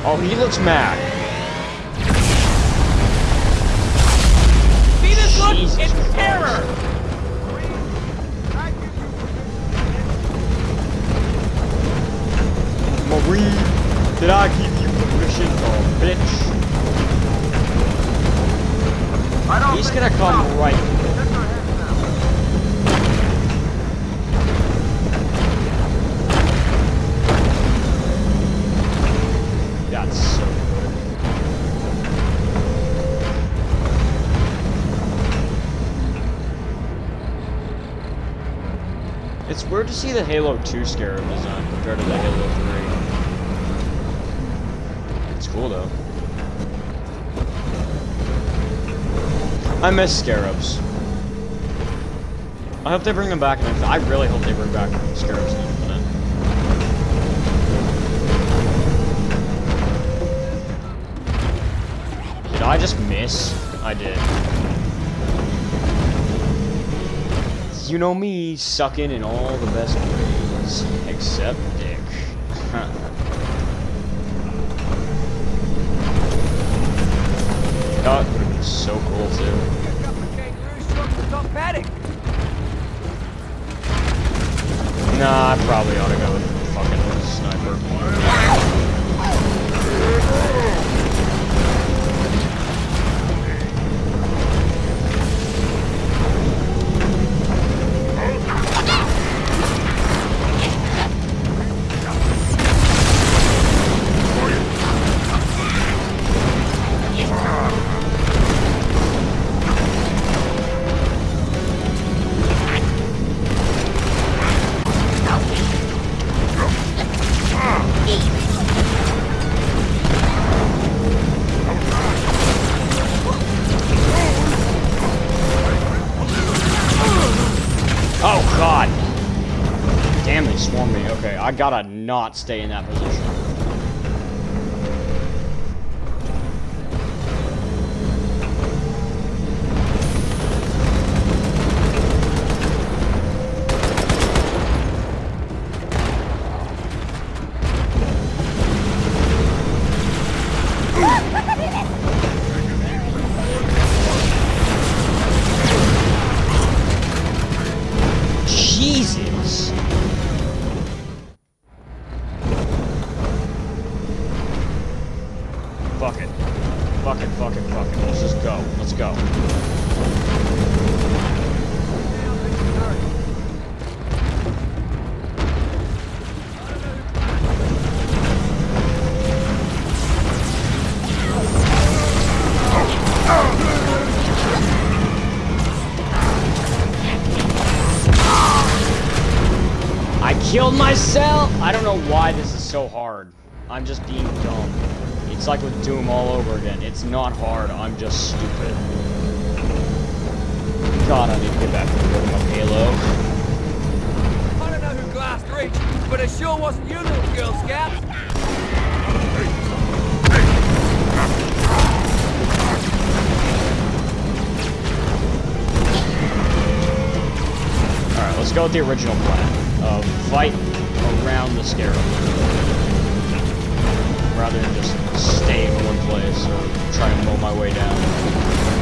Oh, he looks mad. See this look? Jesus it's terror! Marie, did I give you permission, oh bitch? He's gonna come right. Weird to see the Halo 2 Scarab design compared to the Halo 3. It's cool though. I miss Scarabs. I hope they bring them back. I really hope they bring back Scarabs in Infinite. Did I just miss? I did. You know me, sucking in all the best ways. Except gotta not stay in that position. Just being dumb. It's like with Doom all over again. It's not hard, I'm just stupid. God, I need to get back to the rhythm of Halo. I don't know who glassed Reach, but it sure wasn't you, little Girl Scout. Alright, let's go with the original plan of fight around the scarab. Rather than just stay in one place or try to mow my way down.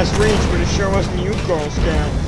Last reached, but it sure wasn't you, Girl Scout.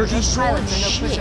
energy storage? Shit.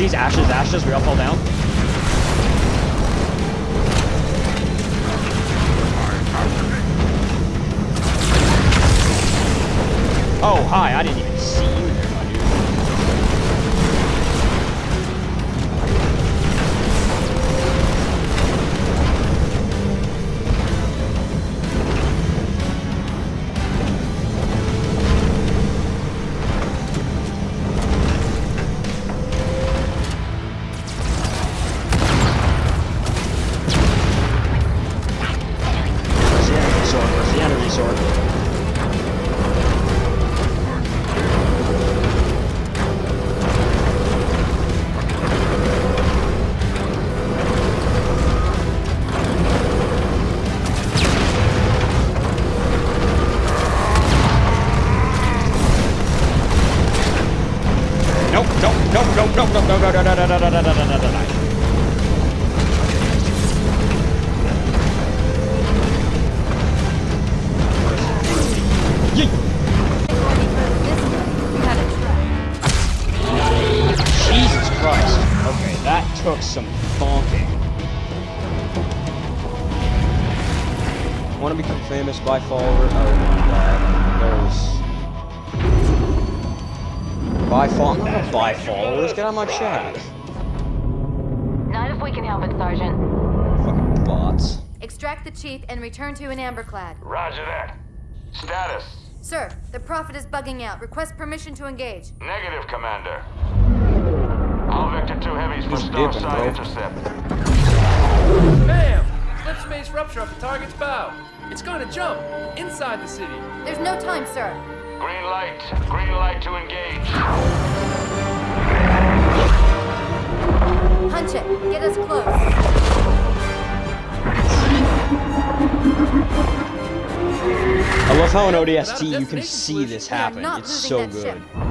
Posies, ashes, ashes, we all fall down. Oh, hi, I didn't even followers. Get out of my chat. Not if we can help it, Sergeant. Fucking bots. Extract the chief and return to In Amber Clad. Roger that. Status. Sir, the Prophet is bugging out. Request permission to engage. Negative, Commander. All Vector 2 heavies for Just dipping, Starside intercept. Bam! Slip space rupture off the target's bow. It's gonna jump inside the city. There's no time, sir. Green light. Green light to engage. Punch it. Get us close. I love how in ODST you can see this happen. It's so good. ship.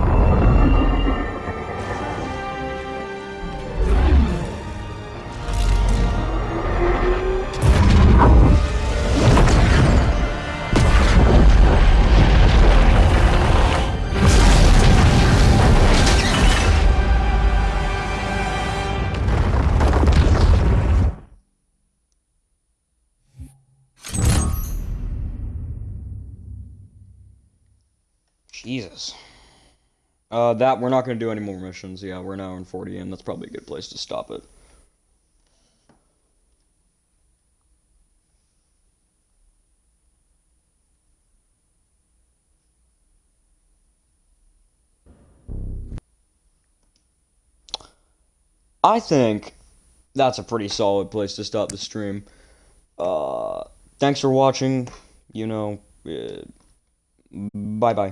That we're not gonna do any more missions. Yeah, we're now in 40 in. That's probably a good place to stop it. I think that's a pretty solid place to stop the stream. Uh, thanks for watching. You know, uh, bye bye.